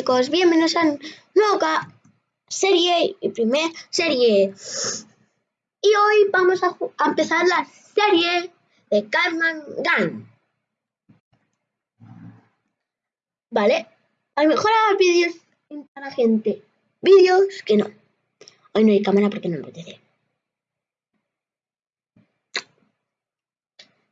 chicos, bienvenidos a nueva serie y primer serie. Y hoy vamos a, empezar la serie de Carman Gun. Vale, a lo mejor hago vídeos para gente. Vídeos que no. Hoy no hay cámara porque no me apetece.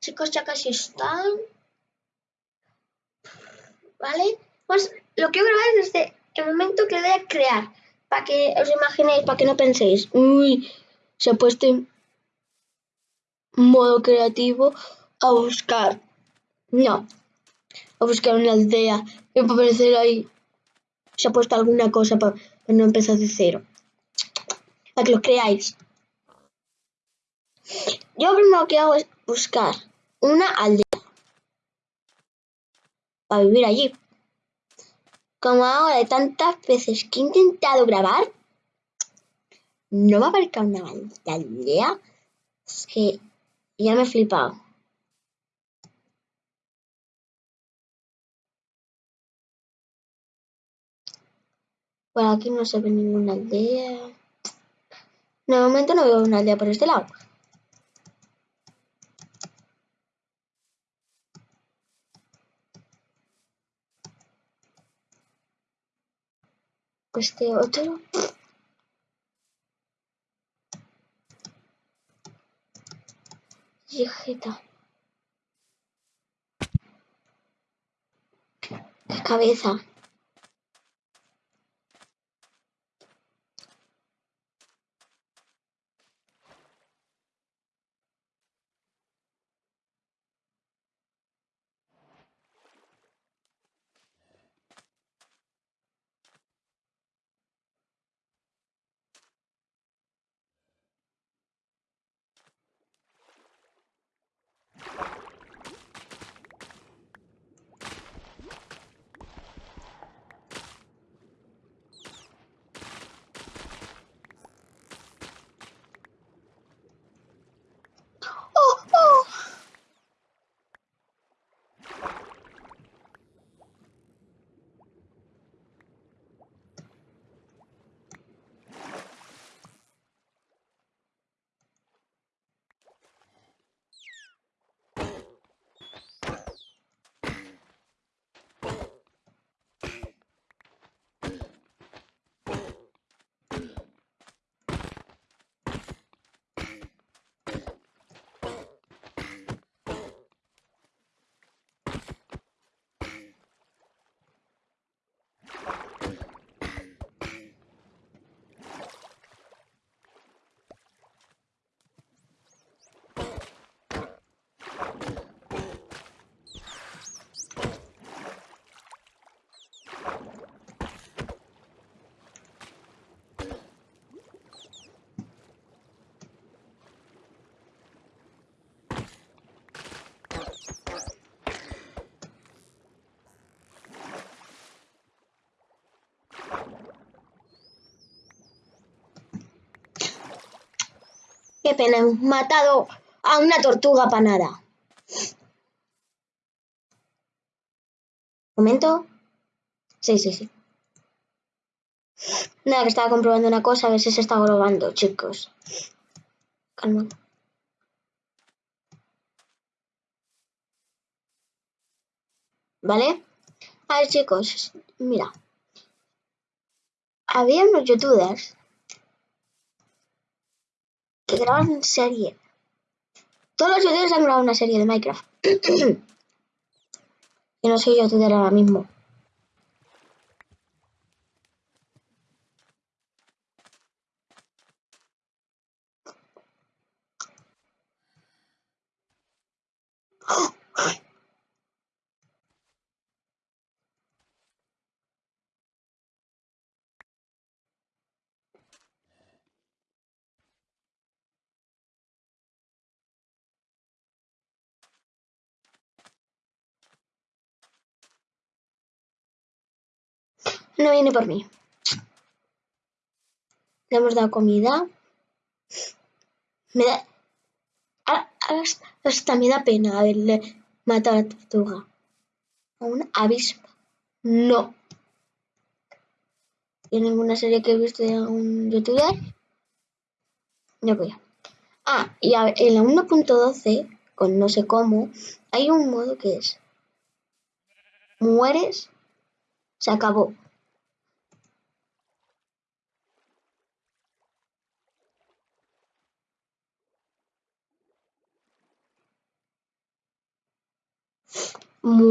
Chicos, ya casi están. ¿Vale? Pues lo que quiero grabar es desde el momento que voy a crear. Para que os imaginéis, para que no penséis, uy, se ha puesto en modo creativo a buscar. No, a buscar una aldea. Y para parecer ahí se ha puesto alguna cosa para, no empezar de cero. Para que lo creáis. Yo lo primero que hago es buscar una aldea. Para vivir allí como ahora de tantas veces que he intentado grabar, no me aparezca una maldita idea. Es que ya me he flipado. Por aquí no se ve ninguna aldea. De momento no veo una aldea por este lado. Este otro. Yejeta. Qué cabeza. Qué pena, hemos matado a una tortuga panada. ¿Momento? Sí, sí, sí. Nada, que estaba comprobando una cosa, a ver si se está grabando, chicos. Calma. ¿Vale? A ver, chicos, mira. Había unos youtubers que graban serie. Todos los youtubers han grabado una serie de Minecraft. y no soy youtuber ahora mismo. No viene por mí. Le hemos dado comida. Me da... Hasta me da pena haberle matado a la tortuga. A una avispa. No. y ninguna serie que he visto de un youtuber. No voy a. Ah, y en la 1.12, con no sé cómo, hay un modo que es mueres, se acabó.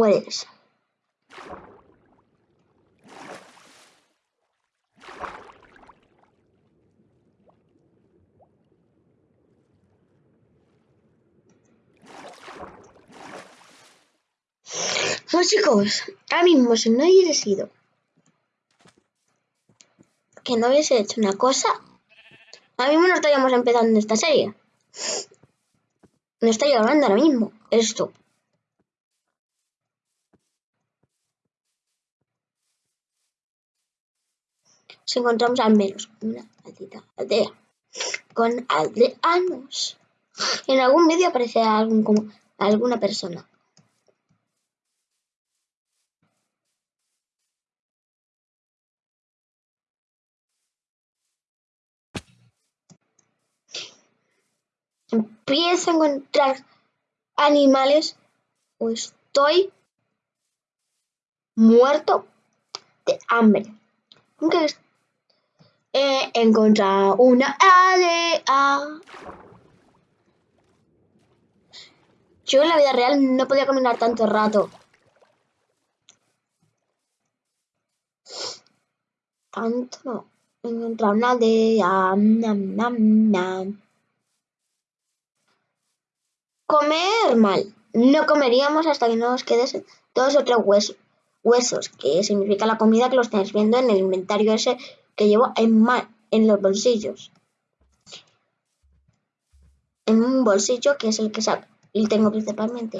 Mueres. Pues chicos, ahora mismo si no hubiese sido que no hubiese hecho una cosa, ahora mismo no estaríamos empezando esta serie. No estaría hablando ahora mismo esto. Encontramos al menos una maldita aldea con aldeanos. En algún vídeo aparecerá algún, como, alguna persona. empiezo a encontrar animales o estoy muerto de hambre. Nunca he encontrado una aldea. Yo en la vida real no podía caminar tanto rato. Tanto no. He encontrado una aldea. Nam, nam, nam. Comer mal. No comeríamos hasta que no nos queden dos o huesos, huesos, que significa la comida que lo estáis viendo en el inventario ese que llevo en, en los bolsillos. En un bolsillo que es el que saco, y tengo principalmente.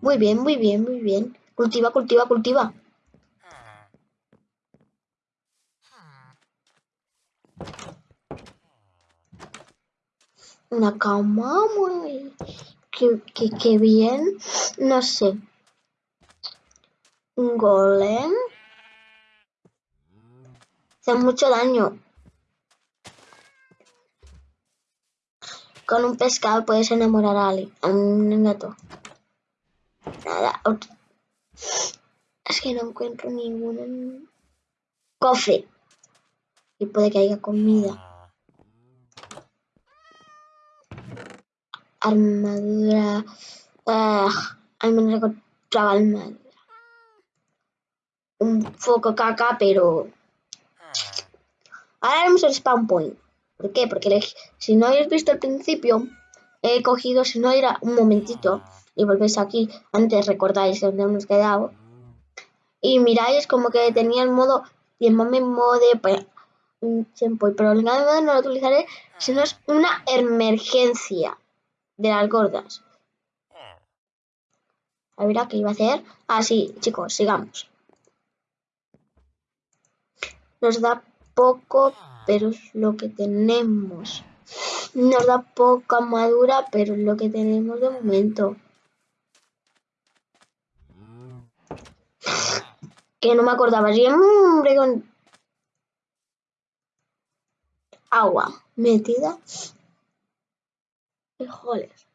Muy bien, muy bien, muy bien. Cultiva, cultiva, cultiva. una cama muy... que, bien, no sé. Un golem. Hace mucho daño. Con un pescado puedes enamorar a alguien, a un gato. Nada. Es que no encuentro ningún cofre. Y puede que haya comida. armadura. Uh, al menos encontraba armadura. Un foco caca, pero. Ahora haremos el spawn point. ¿Por qué? Porque si no habéis visto al principio, he cogido, si no era un momentito, y volvéis aquí, antes recordáis dónde hemos quedado, y miráis como que tenía el modo, y el modo de tiempo, pero el modo no lo utilizaré si no es una emergencia de las gordas. A ver, ¿qué iba a hacer? Ah, sí, chicos, sigamos. Nos da poco, pero es lo que tenemos. Nos da poca madura, pero es lo que tenemos de momento. Que no me acordaba. Siempre con agua metida frijoles.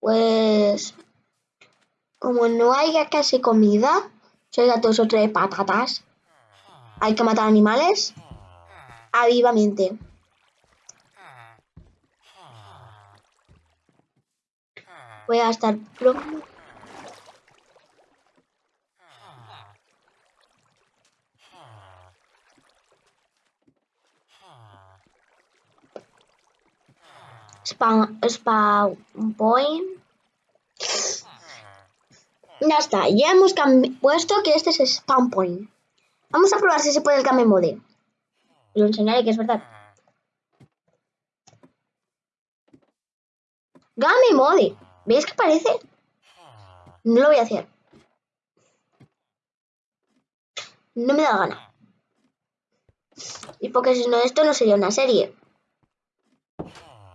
Pues como no haya casi comida, soy gatos o tres patatas, hay que matar animales a vivamente. Voy a estar pronto. spawn, point. Ya está, ya hemos puesto que este es spawn point. Vamos a probar si se puede el game mode. Lo enseñaré que es verdad. Game mode. ¿Veis que parece? No lo voy a hacer. No me da gana. Y porque si no, esto no sería una serie.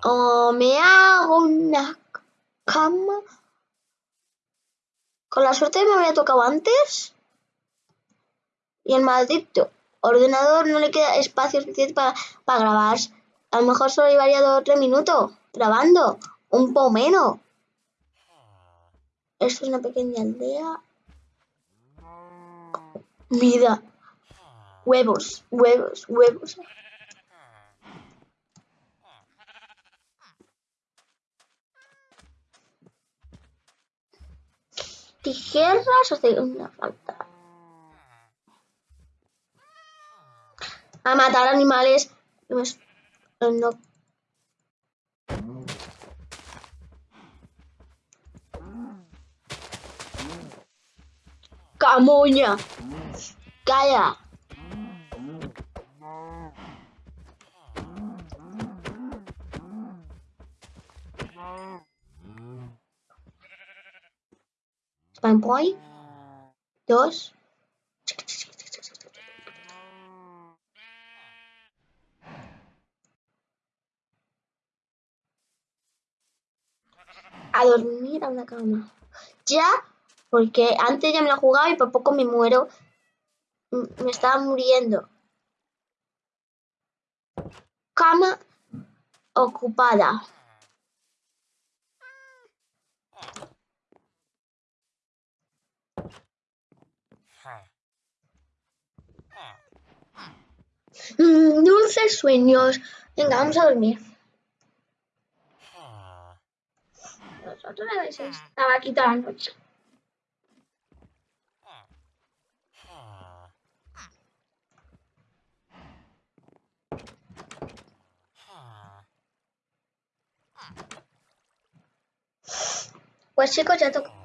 O me hago una cama. Con la suerte me había tocado antes. Y el maldito ordenador no le queda espacio suficiente para, para grabar. A lo mejor solo llevaría dos o tres minutos grabando. Un poco menos. Esto es una pequeña aldea. Vida. Huevos, huevos, huevos. Tijeras o de una falta. A matar animales. No. Camoña. Calla. Spam point. Dos. Dormir a una cama. Ya, porque antes ya me la jugaba y por poco me muero. Me estaba muriendo. Cama ocupada. Mm, dulces sueños. Venga, vamos a dormir. Nosotros a veces estaba aquí toda la noche. Pues chicos, ya toca.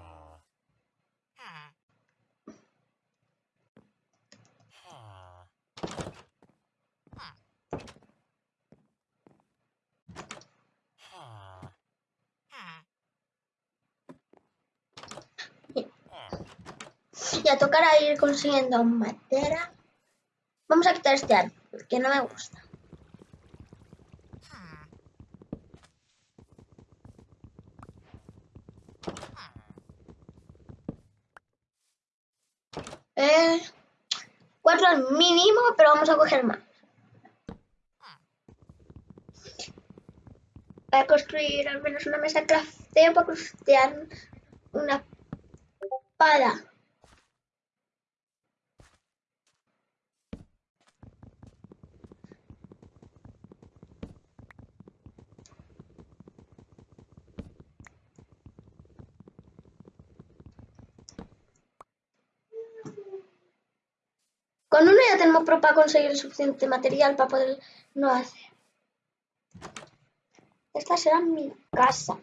Tocará ir consiguiendo madera. Vamos a quitar este árbol, que no me gusta. Eh, cuatro al mínimo, pero vamos a coger más. Voy a construir al menos una mesa crafteo para craftear una espada. Con uno ya tenemos para conseguir el suficiente material para poder no hacer. Esta será mi casa.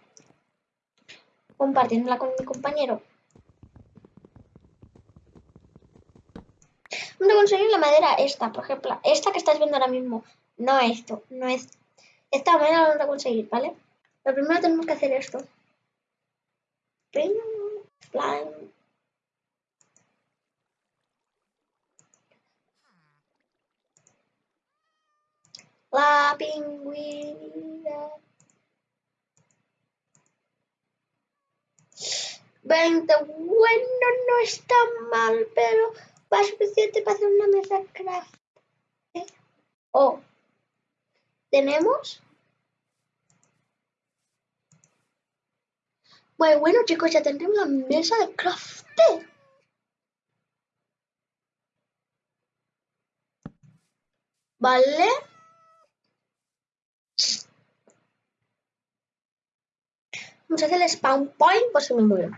Compartiéndola con mi compañero. Vamos a conseguir la madera esta, por ejemplo. Esta que estás viendo ahora mismo. No esto, no es. Esta madera la vamos a conseguir, ¿vale? Pero primero tenemos que hacer esto. La pingüina. 20. Bueno, no está mal, pero va suficiente para hacer una mesa craft. ¿Eh? Oh. ¿Tenemos? Bueno, bueno, chicos, ya tendremos la mesa de craft. ¿Vale? Hacer el spawn point por si me muero.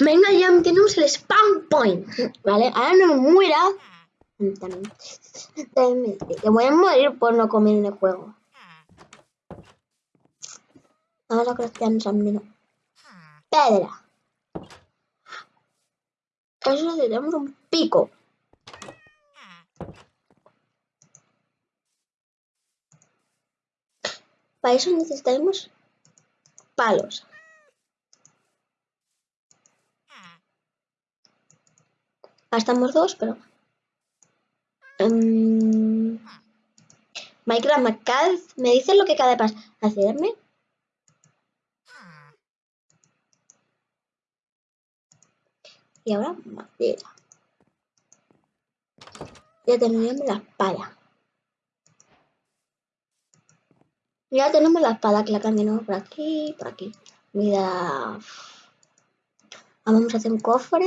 Venga, ya tenemos el spawn point. Vale, ahora no me muera. Te voy a morir por no comer en el juego. Ahora crafteamos también. Pedra. Eso necesitamos un pico. Para eso necesitaremos palos. Gastamos dos, pero... Um, Minecraft, ¿me, cada- ¿me dices lo que cada vez hacerme? Y ahora madera. Ya tenemos la espada. Ya tenemos la espada que la cambiamos por aquí, por aquí. Mira. Vamos a hacer un cofre.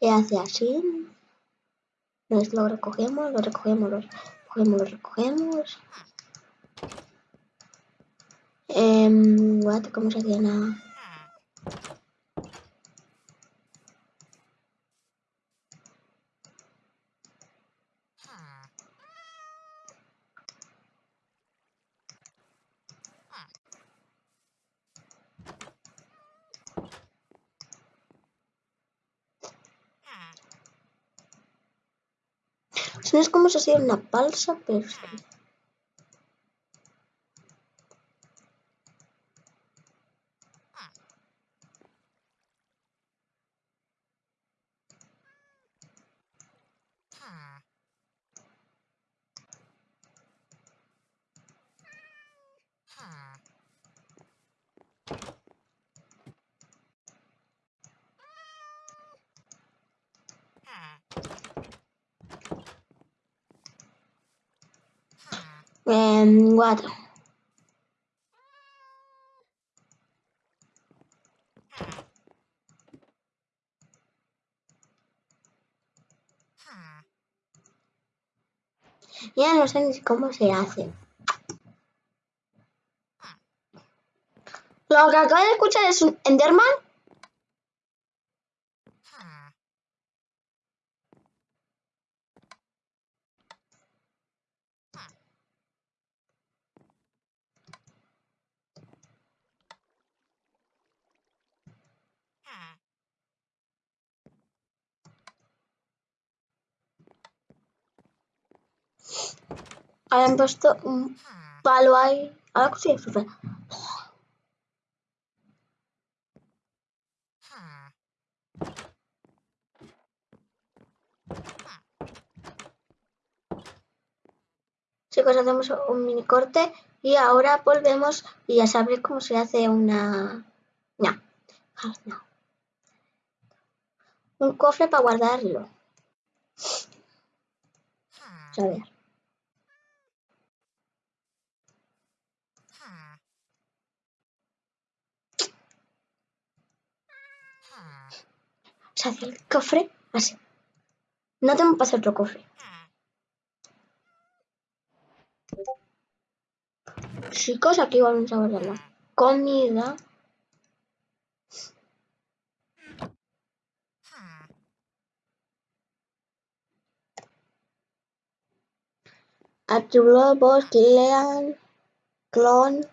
Y hace así. Nos lo recogemos, lo recogemos, lo recogemos, lo recogemos. Em, what? ¿Cómo se hacía nada? No es como si hacía una balsa, pero what? Ya no sé ni cómo se hace. Lo que acabo de escuchar es un Enderman. Habían puesto un palo ahí. Ahora sí, súper. Chicos, hacemos un mini corte y ahora volvemos y ya sabréis cómo se hace una... No. No. Un cofre para guardarlo. A ver. Se el cofre así. No tengo para hacer otro cofre. Chicos, aquí vamos a guardar la comida. Atributos, clean, clon.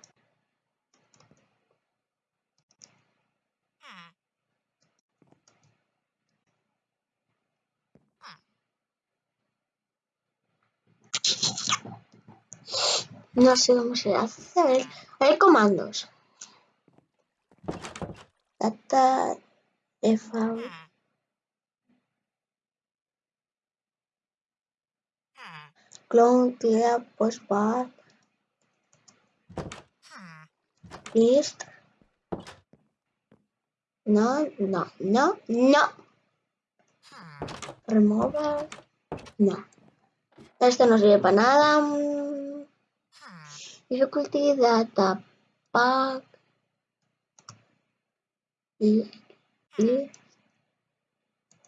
No sé cómo se hace. Hay comandos. Data default. Clone, clear, postbar. List. No, no, no, no. Remover. No. Esto no sirve para nada. Difficulty data pack. Y, y,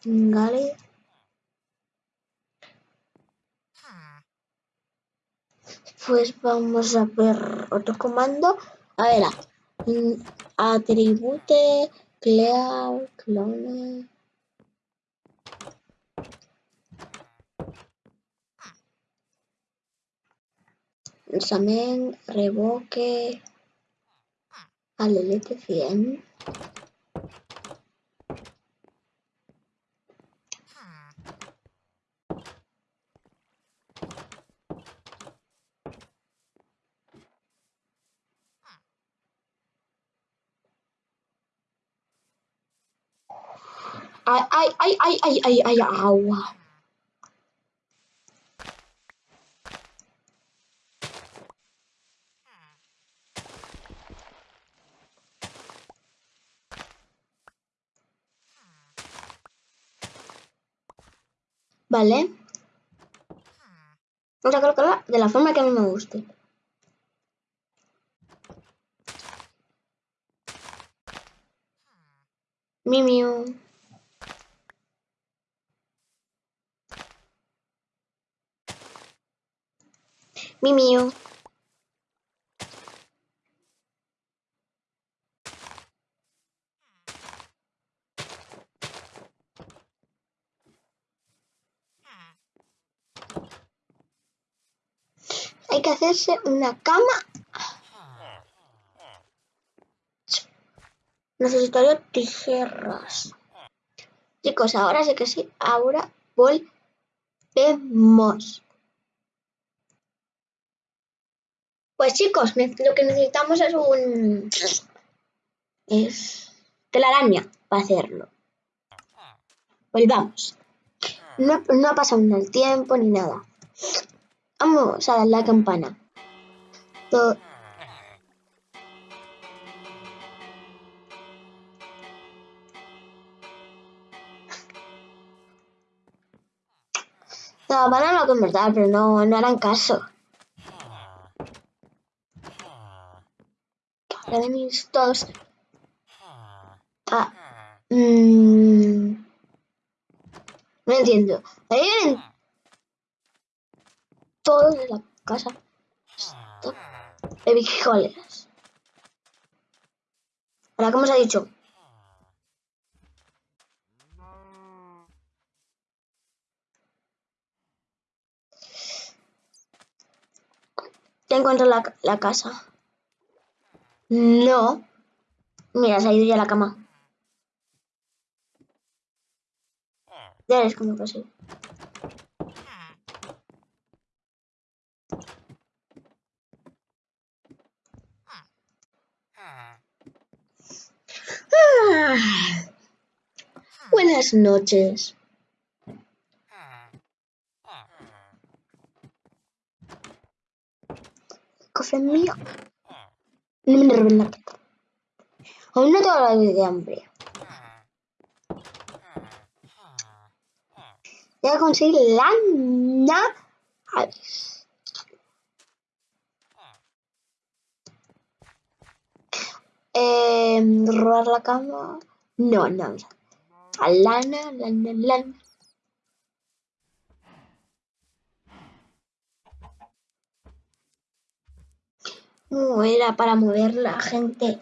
Gale. Pues vamos a ver otro comando. A ver, atribute, clear, clone. examen, revoque al LT100. Ay, ay, ay, ay, ay, ay, ay, agua. Vale. Vamos a colocarla de la forma que a mí me guste. Mimiu. Mimiu. Hay hacerse una cama. Necesitaría tijeras. Chicos, ahora sí que sí. Ahora volvemos. Pues chicos, lo que necesitamos es un... Es telaraña para hacerlo. Volvamos. No, no ha pasado el tiempo ni nada. Vamos a dar la campana. Todo... La campana lo convertir, pero no, no harán caso. Ahora mis todos. Ah. Mmm. No entiendo. Ahí vienen todos de la casa de bijoles. Ahora, ¿cómo se ha dicho? Ya encuentro la, la casa. No. Mira, se ha ido ya la cama. Ya ves cómo pasó. Buenas noches. Cofre mío. No me revela. Aún no tengo la de hambre. Voy a conseguir lana. Eh, robar la cama. No, no. A lana, lana, lana. No era para mover la gente.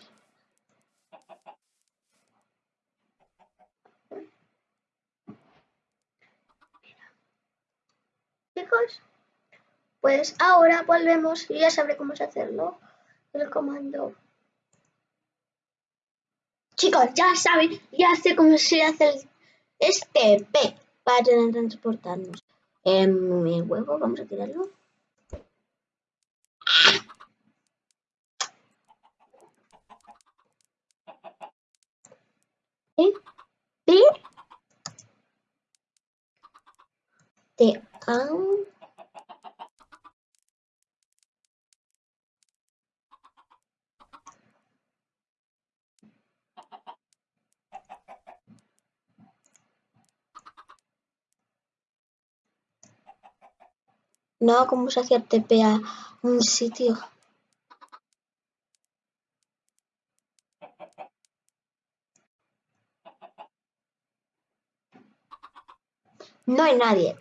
Chicos, pues ahora volvemos y ya sabré cómo hacerlo. El comando. Chicos, ya saben, ya sé cómo se hace el, este P para transportarnos. En mi huevo, vamos a tirarlo. ¿Eh? P T A No, ¿cómo se hacía TP a un sitio? No hay nadie.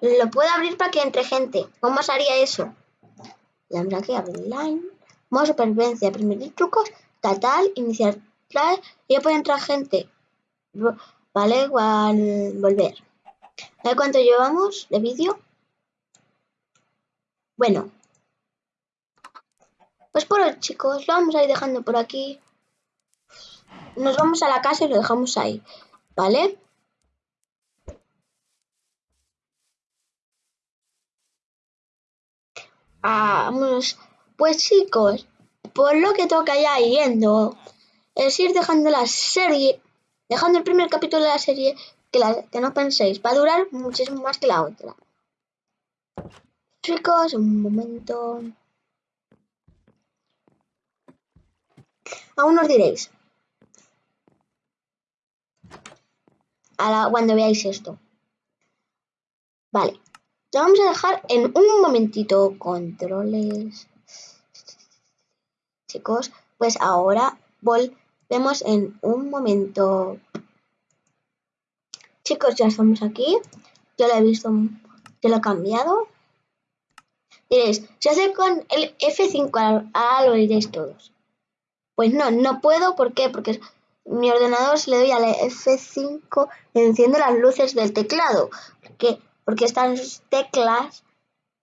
Lo puedo abrir para que entre gente. ¿Cómo se haría eso? Le habrá que abrir line. Modo supervivencia, primer trucos, tal, iniciar y ya puede entrar gente. Vale, igual volver. A cuánto llevamos de vídeo. Bueno, pues por hoy chicos, lo vamos a ir dejando por aquí. Nos vamos a la casa y lo dejamos ahí, ¿vale? Vamos, pues chicos, por lo que toca ya yendo, es ir dejando la serie dejando el primer capítulo de la serie, que, que no penséis, va a durar muchísimo más que la otra. Chicos, un momento. Aún os diréis. cuando veáis esto. Vale. Lo vamos a dejar en un momentito. Controles. Chicos, pues ahora volvemos en un momento. Chicos, ya estamos aquí. Ya lo he visto, ya lo he cambiado. Diréis, se hace con el F5, ahora lo diréis todos. Pues no, no puedo, ¿por qué? Porque mi ordenador, si le doy al F5, enciende las luces del teclado. Porque, porque estas teclas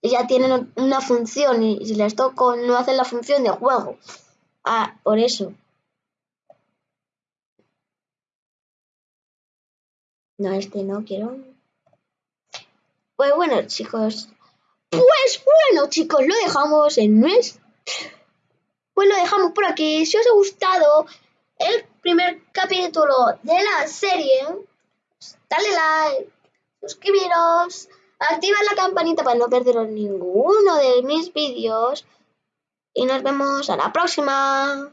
ya tienen una función y si les toco no hacen la función de juego. Ah, por eso. No, este no quiero. Pues bueno, chicos. Pues bueno, chicos, lo dejamos en mes. Pues lo dejamos por aquí. Si os ha gustado el primer capítulo de la serie, dale like, suscribiros, activa la campanita para no perderos ninguno de mis vídeos y nos vemos a la próxima.